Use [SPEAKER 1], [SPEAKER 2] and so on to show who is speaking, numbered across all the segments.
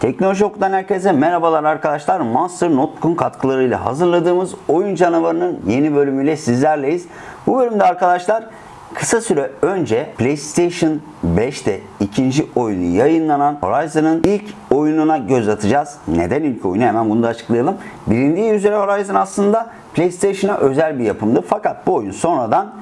[SPEAKER 1] Teknoloji herkese merhabalar arkadaşlar. Monster Notebook'un katkılarıyla hazırladığımız Oyun Canavarı'nın yeni bölümüyle sizlerleyiz. Bu bölümde arkadaşlar kısa süre önce PlayStation 5'te ikinci oyunu yayınlanan Horizon'ın ilk oyununa göz atacağız. Neden ilk oyunu hemen bunu da açıklayalım. Bilindiği üzere Horizon aslında PlayStation'a özel bir yapımdı. Fakat bu oyun sonradan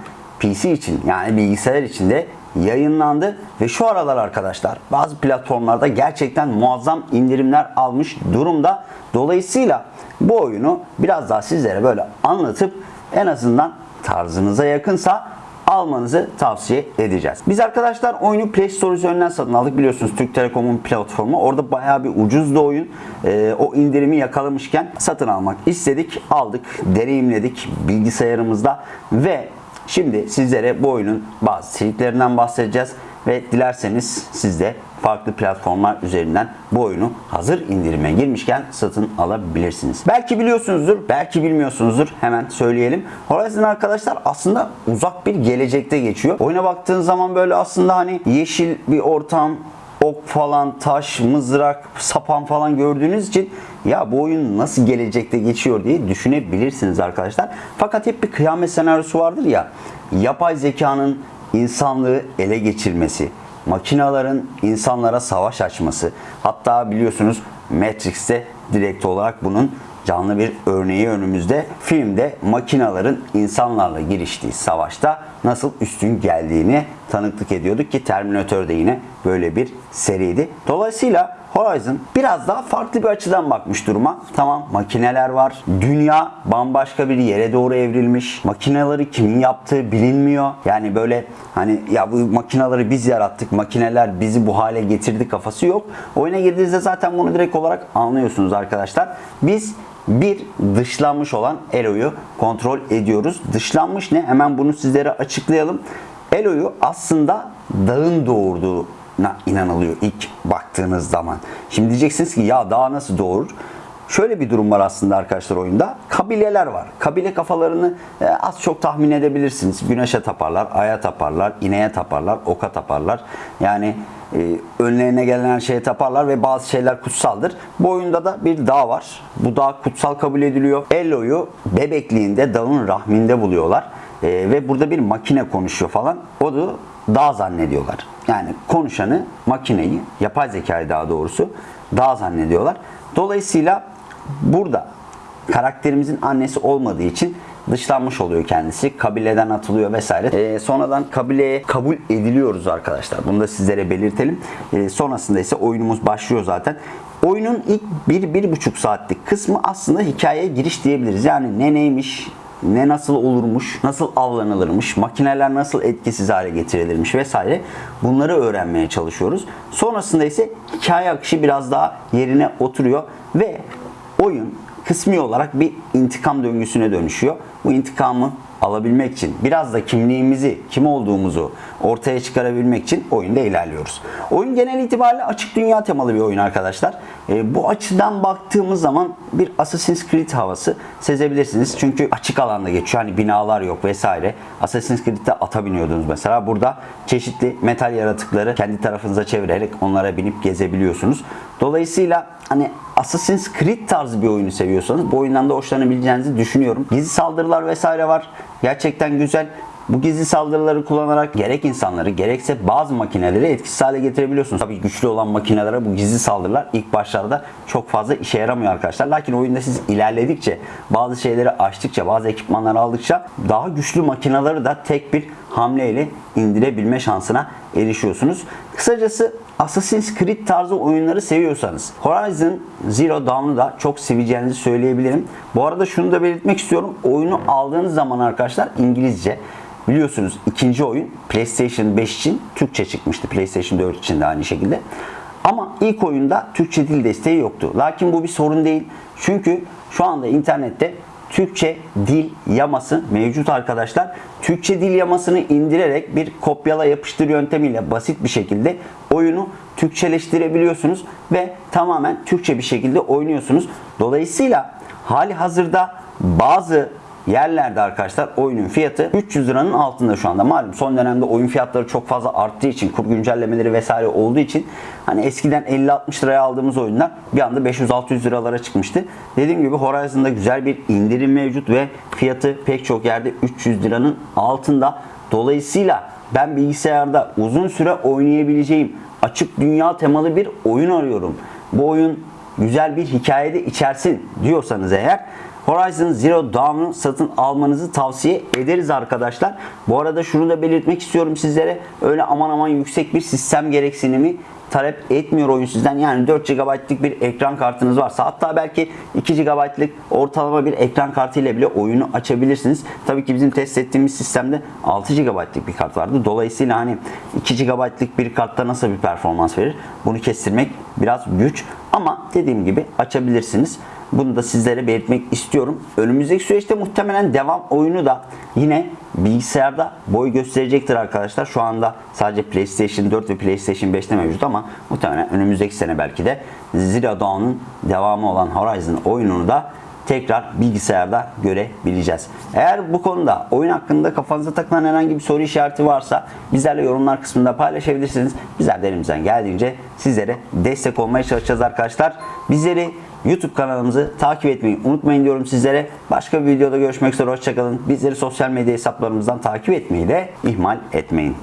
[SPEAKER 1] PC için yani bilgisayar için de yayınlandı ve şu aralar arkadaşlar bazı platformlarda gerçekten muazzam indirimler almış durumda. Dolayısıyla bu oyunu biraz daha sizlere böyle anlatıp en azından tarzınıza yakınsa almanızı tavsiye edeceğiz. Biz arkadaşlar oyunu Play Store üzerinden satın aldık. Biliyorsunuz Türk Telekom'un platformu. Orada bayağı bir ucuzdu oyun. Ee, o indirimi yakalamışken satın almak istedik. Aldık, deneyimledik bilgisayarımızda ve Şimdi sizlere bu oyunun bazı triklerinden bahsedeceğiz ve dilerseniz siz de farklı platformlar üzerinden bu oyunu hazır indirime girmişken satın alabilirsiniz. Belki biliyorsunuzdur, belki bilmiyorsunuzdur. Hemen söyleyelim. Horizon arkadaşlar aslında uzak bir gelecekte geçiyor. Oyuna baktığın zaman böyle aslında hani yeşil bir ortam, ok falan, taş, mızrak, sapan falan gördüğünüz için ya bu oyun nasıl gelecekte geçiyor diye düşünebilirsiniz arkadaşlar. Fakat hep bir kıyamet senaryosu vardır ya. Yapay zekanın insanlığı ele geçirmesi, makinaların insanlara savaş açması. Hatta biliyorsunuz Matrix'te direkt olarak bunun canlı bir örneği önümüzde. Filmde makinaların insanlarla giriştiği savaşta nasıl üstün geldiğini tanıklık ediyorduk ki Terminator da yine böyle bir seriydi. Dolayısıyla Horizon biraz daha farklı bir açıdan bakmış duruma. Tamam makineler var. Dünya bambaşka bir yere doğru evrilmiş. Makineleri kimin yaptığı bilinmiyor. Yani böyle hani ya bu makineleri biz yarattık. Makineler bizi bu hale getirdi kafası yok. Oyuna girdiğinizde zaten bunu direkt olarak anlıyorsunuz arkadaşlar. Biz bir dışlanmış olan Elo'yu kontrol ediyoruz. Dışlanmış ne? Hemen bunu sizlere açıklayalım. Elo'yu aslında dağın doğurduğuna inanılıyor ilk baktığınız zaman. Şimdi diyeceksiniz ki ya dağ nasıl doğurur? Şöyle bir durum var aslında arkadaşlar oyunda. Kabileler var. Kabile kafalarını e, az çok tahmin edebilirsiniz. Güneşe taparlar, aya taparlar, ineğe taparlar, oka taparlar. Yani e, önlerine gelen her şeye taparlar ve bazı şeyler kutsaldır. Bu oyunda da bir dağ var. Bu dağ kutsal kabul ediliyor. Elo'yu bebekliğinde dağın rahminde buluyorlar. E, ve burada bir makine konuşuyor falan. O da dağ zannediyorlar. Yani konuşanı, makineyi, yapay zekayı daha doğrusu dağ zannediyorlar. Dolayısıyla burada karakterimizin annesi olmadığı için dışlanmış oluyor kendisi. Kabileden atılıyor vesaire. Ee, sonradan kabileye kabul ediliyoruz arkadaşlar. Bunu da sizlere belirtelim. Ee, sonrasında ise oyunumuz başlıyor zaten. Oyunun ilk 1-1,5 saatlik kısmı aslında hikayeye giriş diyebiliriz. Yani ne neymiş, ne nasıl olurmuş, nasıl avlanılırmış, makineler nasıl etkisiz hale getirilirmiş vesaire bunları öğrenmeye çalışıyoruz. Sonrasında ise hikaye akışı biraz daha yerine oturuyor ve oyun kısmi olarak bir intikam döngüsüne dönüşüyor. Bu intikamı alabilmek için biraz da kimliğimizi, kim olduğumuzu ortaya çıkarabilmek için oyunda ilerliyoruz. Oyun genel itibariyle açık dünya temalı bir oyun arkadaşlar. E, bu açıdan baktığımız zaman bir Assassin's Creed havası sezebilirsiniz. Çünkü açık alanda geçiyor. Hani binalar yok vesaire. Assassin's Creed'de ata biniyordunuz mesela. Burada çeşitli metal yaratıkları kendi tarafınıza çevirerek onlara binip gezebiliyorsunuz. Dolayısıyla hani Assassin's Creed tarzı bir oyunu seviyorsanız bu oyundan da hoşlanabileceğinizi düşünüyorum. Gizli saldırılar vesaire var. Gerçekten güzel. Bu gizli saldırıları kullanarak gerek insanları gerekse bazı makineleri etkisiz hale getirebiliyorsunuz. Tabii güçlü olan makinelere bu gizli saldırılar ilk başlarda çok fazla işe yaramıyor arkadaşlar. Lakin oyunda siz ilerledikçe, bazı şeyleri açtıkça, bazı ekipmanları aldıkça daha güçlü makineleri de tek bir hamleyle indirebilme şansına erişiyorsunuz. Kısacası Assassin's Creed tarzı oyunları seviyorsanız Horizon Zero Dawn'u da çok seveceğinizi söyleyebilirim. Bu arada şunu da belirtmek istiyorum. Oyunu aldığınız zaman arkadaşlar İngilizce Biliyorsunuz ikinci oyun PlayStation 5 için Türkçe çıkmıştı. PlayStation 4 için de aynı şekilde. Ama ilk oyunda Türkçe dil desteği yoktu. Lakin bu bir sorun değil. Çünkü şu anda internette Türkçe dil yaması mevcut arkadaşlar. Türkçe dil yamasını indirerek bir kopyala yapıştır yöntemiyle basit bir şekilde oyunu Türkçeleştirebiliyorsunuz ve tamamen Türkçe bir şekilde oynuyorsunuz. Dolayısıyla hali hazırda bazı yerlerde arkadaşlar oyunun fiyatı 300 liranın altında şu anda. Malum son dönemde oyun fiyatları çok fazla arttığı için kur güncellemeleri vesaire olduğu için hani eskiden 50-60 liraya aldığımız oyunlar bir anda 500-600 liralara çıkmıştı. Dediğim gibi Horizon'da güzel bir indirim mevcut ve fiyatı pek çok yerde 300 liranın altında. Dolayısıyla ben bilgisayarda uzun süre oynayabileceğim açık dünya temalı bir oyun arıyorum. Bu oyun güzel bir hikayede içersin diyorsanız eğer Horizon Zero Dawn'u satın almanızı tavsiye ederiz arkadaşlar. Bu arada şunu da belirtmek istiyorum sizlere. Öyle aman aman yüksek bir sistem gereksinimi talep etmiyor oyun sizden. Yani 4 GB'lık bir ekran kartınız varsa hatta belki 2 GB'lık ortalama bir ekran kartı ile bile oyunu açabilirsiniz. Tabii ki bizim test ettiğimiz sistemde 6 GB'lık bir kart vardı. Dolayısıyla hani 2 GB'lık bir kartta nasıl bir performans verir? Bunu kestirmek biraz güç ama dediğim gibi açabilirsiniz. Bunu da sizlere belirtmek istiyorum. Önümüzdeki süreçte muhtemelen devam oyunu da yine bilgisayarda boy gösterecektir arkadaşlar. Şu anda sadece PlayStation 4 ve PlayStation 5'te mevcut ama muhtemelen önümüzdeki sene belki de Zero Dawn'un devamı olan Horizon oyununu da tekrar bilgisayarda görebileceğiz. Eğer bu konuda oyun hakkında kafanıza takılan herhangi bir soru işareti varsa bizlerle yorumlar kısmında paylaşabilirsiniz. Bizler de elimizden geldiğince sizlere destek olmaya çalışacağız arkadaşlar. Bizleri YouTube kanalımızı takip etmeyi unutmayın diyorum sizlere. Başka bir videoda görüşmek üzere. Hoşçakalın. Bizleri sosyal medya hesaplarımızdan takip etmeyi de ihmal etmeyin.